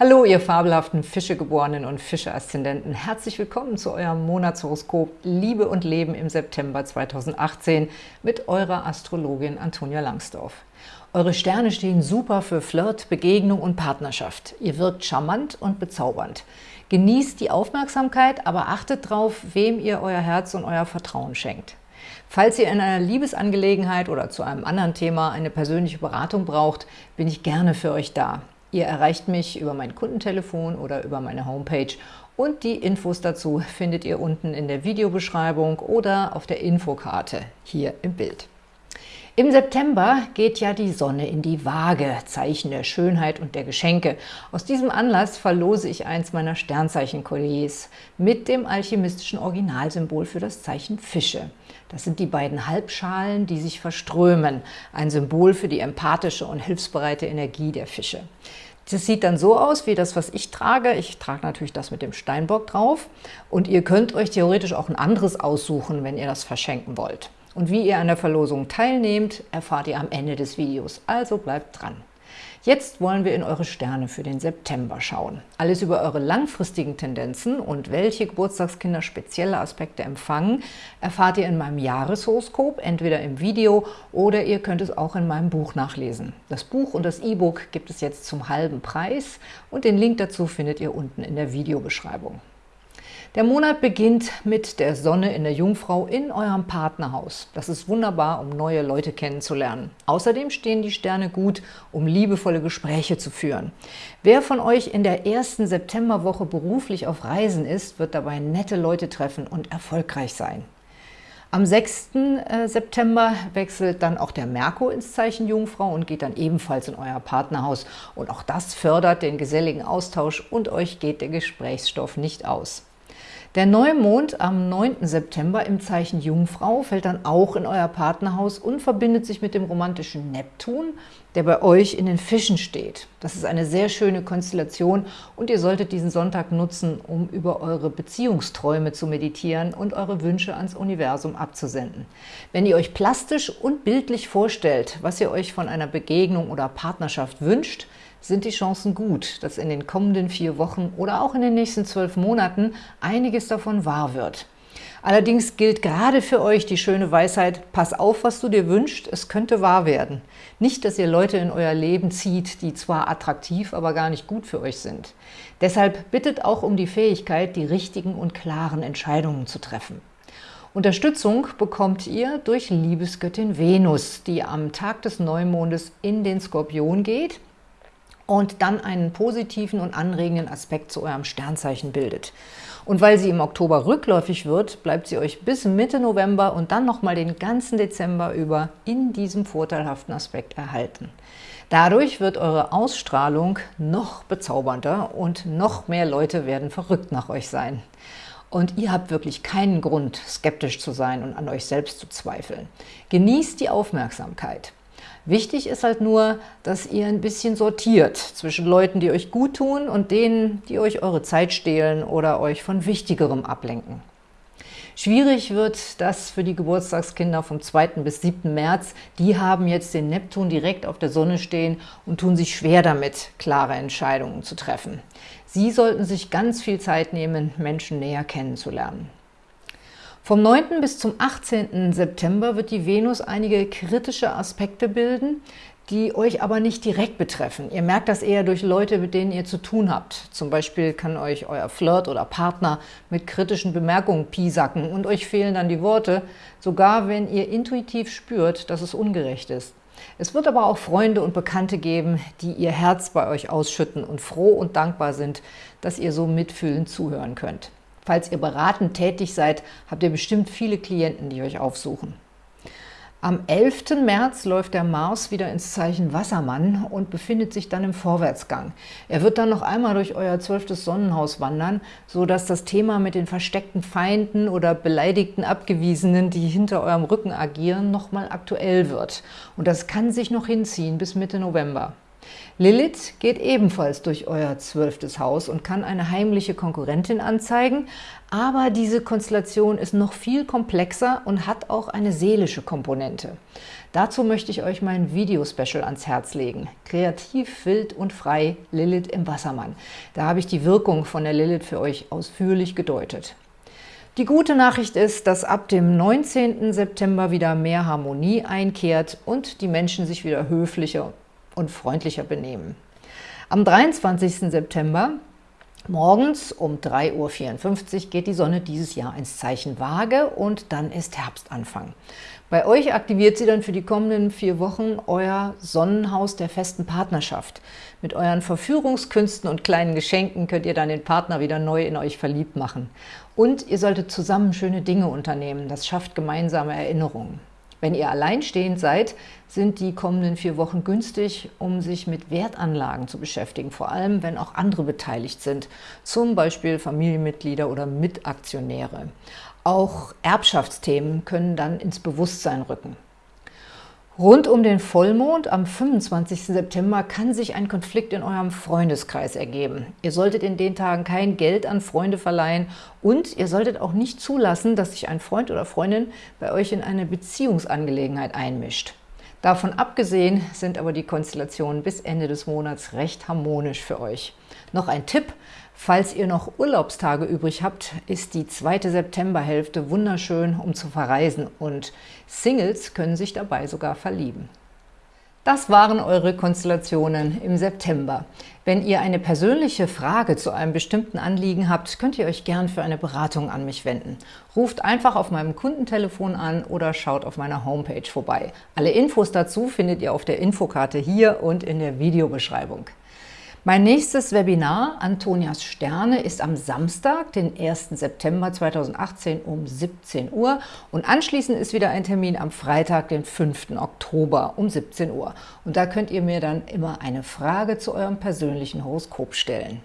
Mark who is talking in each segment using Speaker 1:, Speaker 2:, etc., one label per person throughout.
Speaker 1: Hallo, ihr fabelhaften Fischegeborenen und Fische-Aszendenten. Herzlich willkommen zu eurem Monatshoroskop Liebe und Leben im September 2018 mit eurer Astrologin Antonia Langsdorf. Eure Sterne stehen super für Flirt, Begegnung und Partnerschaft. Ihr wirkt charmant und bezaubernd. Genießt die Aufmerksamkeit, aber achtet darauf, wem ihr euer Herz und euer Vertrauen schenkt. Falls ihr in einer Liebesangelegenheit oder zu einem anderen Thema eine persönliche Beratung braucht, bin ich gerne für euch da. Ihr erreicht mich über mein Kundentelefon oder über meine Homepage und die Infos dazu findet ihr unten in der Videobeschreibung oder auf der Infokarte hier im Bild. Im September geht ja die Sonne in die Waage, Zeichen der Schönheit und der Geschenke. Aus diesem Anlass verlose ich eins meiner Sternzeichen-Kolliers mit dem alchemistischen Originalsymbol für das Zeichen Fische. Das sind die beiden Halbschalen, die sich verströmen, ein Symbol für die empathische und hilfsbereite Energie der Fische. Das sieht dann so aus wie das, was ich trage. Ich trage natürlich das mit dem Steinbock drauf. Und ihr könnt euch theoretisch auch ein anderes aussuchen, wenn ihr das verschenken wollt. Und wie ihr an der Verlosung teilnehmt, erfahrt ihr am Ende des Videos. Also bleibt dran. Jetzt wollen wir in eure Sterne für den September schauen. Alles über eure langfristigen Tendenzen und welche Geburtstagskinder spezielle Aspekte empfangen, erfahrt ihr in meinem Jahreshoroskop, entweder im Video oder ihr könnt es auch in meinem Buch nachlesen. Das Buch und das E-Book gibt es jetzt zum halben Preis und den Link dazu findet ihr unten in der Videobeschreibung. Der Monat beginnt mit der Sonne in der Jungfrau in eurem Partnerhaus. Das ist wunderbar, um neue Leute kennenzulernen. Außerdem stehen die Sterne gut, um liebevolle Gespräche zu führen. Wer von euch in der ersten Septemberwoche beruflich auf Reisen ist, wird dabei nette Leute treffen und erfolgreich sein. Am 6. Äh, September wechselt dann auch der Merkur ins Zeichen Jungfrau und geht dann ebenfalls in euer Partnerhaus. Und auch das fördert den geselligen Austausch und euch geht der Gesprächsstoff nicht aus. Der Neumond am 9. September im Zeichen Jungfrau fällt dann auch in euer Partnerhaus und verbindet sich mit dem romantischen Neptun, der bei euch in den Fischen steht. Das ist eine sehr schöne Konstellation und ihr solltet diesen Sonntag nutzen, um über eure Beziehungsträume zu meditieren und eure Wünsche ans Universum abzusenden. Wenn ihr euch plastisch und bildlich vorstellt, was ihr euch von einer Begegnung oder Partnerschaft wünscht, sind die Chancen gut, dass in den kommenden vier Wochen oder auch in den nächsten zwölf Monaten einiges davon wahr wird. Allerdings gilt gerade für euch die schöne Weisheit, pass auf, was du dir wünschst, es könnte wahr werden. Nicht, dass ihr Leute in euer Leben zieht, die zwar attraktiv, aber gar nicht gut für euch sind. Deshalb bittet auch um die Fähigkeit, die richtigen und klaren Entscheidungen zu treffen. Unterstützung bekommt ihr durch Liebesgöttin Venus, die am Tag des Neumondes in den Skorpion geht und dann einen positiven und anregenden Aspekt zu eurem Sternzeichen bildet. Und weil sie im Oktober rückläufig wird, bleibt sie euch bis Mitte November und dann nochmal den ganzen Dezember über in diesem vorteilhaften Aspekt erhalten. Dadurch wird eure Ausstrahlung noch bezaubernder und noch mehr Leute werden verrückt nach euch sein. Und ihr habt wirklich keinen Grund, skeptisch zu sein und an euch selbst zu zweifeln. Genießt die Aufmerksamkeit. Wichtig ist halt nur, dass ihr ein bisschen sortiert zwischen Leuten, die euch gut tun und denen, die euch eure Zeit stehlen oder euch von Wichtigerem ablenken. Schwierig wird das für die Geburtstagskinder vom 2. bis 7. März. Die haben jetzt den Neptun direkt auf der Sonne stehen und tun sich schwer damit, klare Entscheidungen zu treffen. Sie sollten sich ganz viel Zeit nehmen, Menschen näher kennenzulernen. Vom 9. bis zum 18. September wird die Venus einige kritische Aspekte bilden, die euch aber nicht direkt betreffen. Ihr merkt das eher durch Leute, mit denen ihr zu tun habt. Zum Beispiel kann euch euer Flirt oder Partner mit kritischen Bemerkungen piesacken und euch fehlen dann die Worte, sogar wenn ihr intuitiv spürt, dass es ungerecht ist. Es wird aber auch Freunde und Bekannte geben, die ihr Herz bei euch ausschütten und froh und dankbar sind, dass ihr so mitfühlend zuhören könnt. Falls ihr beratend tätig seid, habt ihr bestimmt viele Klienten, die euch aufsuchen. Am 11. März läuft der Mars wieder ins Zeichen Wassermann und befindet sich dann im Vorwärtsgang. Er wird dann noch einmal durch euer zwölftes Sonnenhaus wandern, sodass das Thema mit den versteckten Feinden oder beleidigten Abgewiesenen, die hinter eurem Rücken agieren, nochmal aktuell wird. Und das kann sich noch hinziehen bis Mitte November. Lilith geht ebenfalls durch euer zwölftes Haus und kann eine heimliche Konkurrentin anzeigen, aber diese Konstellation ist noch viel komplexer und hat auch eine seelische Komponente. Dazu möchte ich euch mein Video-Special ans Herz legen. Kreativ, wild und frei, Lilith im Wassermann. Da habe ich die Wirkung von der Lilith für euch ausführlich gedeutet. Die gute Nachricht ist, dass ab dem 19. September wieder mehr Harmonie einkehrt und die Menschen sich wieder höflicher und freundlicher benehmen. Am 23. September Morgens um 3.54 Uhr geht die Sonne dieses Jahr ins Zeichen Waage und dann ist Herbstanfang. Bei euch aktiviert sie dann für die kommenden vier Wochen euer Sonnenhaus der festen Partnerschaft. Mit euren Verführungskünsten und kleinen Geschenken könnt ihr dann den Partner wieder neu in euch verliebt machen. Und ihr solltet zusammen schöne Dinge unternehmen. Das schafft gemeinsame Erinnerungen. Wenn ihr alleinstehend seid, sind die kommenden vier Wochen günstig, um sich mit Wertanlagen zu beschäftigen, vor allem wenn auch andere beteiligt sind, zum Beispiel Familienmitglieder oder Mitaktionäre. Auch Erbschaftsthemen können dann ins Bewusstsein rücken. Rund um den Vollmond am 25. September kann sich ein Konflikt in eurem Freundeskreis ergeben. Ihr solltet in den Tagen kein Geld an Freunde verleihen und ihr solltet auch nicht zulassen, dass sich ein Freund oder Freundin bei euch in eine Beziehungsangelegenheit einmischt. Davon abgesehen sind aber die Konstellationen bis Ende des Monats recht harmonisch für euch. Noch ein Tipp, falls ihr noch Urlaubstage übrig habt, ist die zweite Septemberhälfte wunderschön, um zu verreisen und Singles können sich dabei sogar verlieben. Das waren eure Konstellationen im September. Wenn ihr eine persönliche Frage zu einem bestimmten Anliegen habt, könnt ihr euch gern für eine Beratung an mich wenden. Ruft einfach auf meinem Kundentelefon an oder schaut auf meiner Homepage vorbei. Alle Infos dazu findet ihr auf der Infokarte hier und in der Videobeschreibung. Mein nächstes Webinar, Antonias Sterne, ist am Samstag, den 1. September 2018 um 17 Uhr und anschließend ist wieder ein Termin am Freitag, den 5. Oktober um 17 Uhr. Und da könnt ihr mir dann immer eine Frage zu eurem persönlichen Horoskop stellen.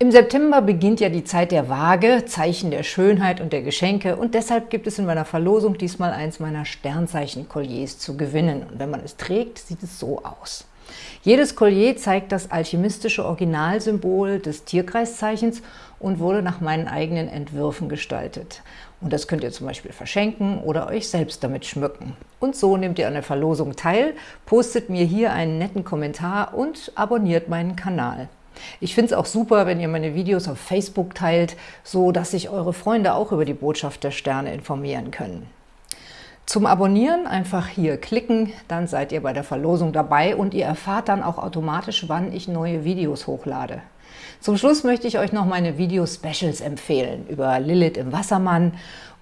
Speaker 1: Im September beginnt ja die Zeit der Waage, Zeichen der Schönheit und der Geschenke und deshalb gibt es in meiner Verlosung diesmal eins meiner Sternzeichen-Kolliers zu gewinnen. Und wenn man es trägt, sieht es so aus. Jedes Collier zeigt das alchemistische Originalsymbol des Tierkreiszeichens und wurde nach meinen eigenen Entwürfen gestaltet. Und das könnt ihr zum Beispiel verschenken oder euch selbst damit schmücken. Und so nehmt ihr an der Verlosung teil, postet mir hier einen netten Kommentar und abonniert meinen Kanal. Ich finde es auch super, wenn ihr meine Videos auf Facebook teilt, so dass sich eure Freunde auch über die Botschaft der Sterne informieren können. Zum Abonnieren einfach hier klicken, dann seid ihr bei der Verlosung dabei und ihr erfahrt dann auch automatisch, wann ich neue Videos hochlade. Zum Schluss möchte ich euch noch meine Video-Specials empfehlen über Lilith im Wassermann,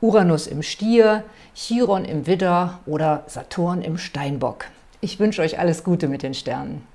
Speaker 1: Uranus im Stier, Chiron im Widder oder Saturn im Steinbock. Ich wünsche euch alles Gute mit den Sternen.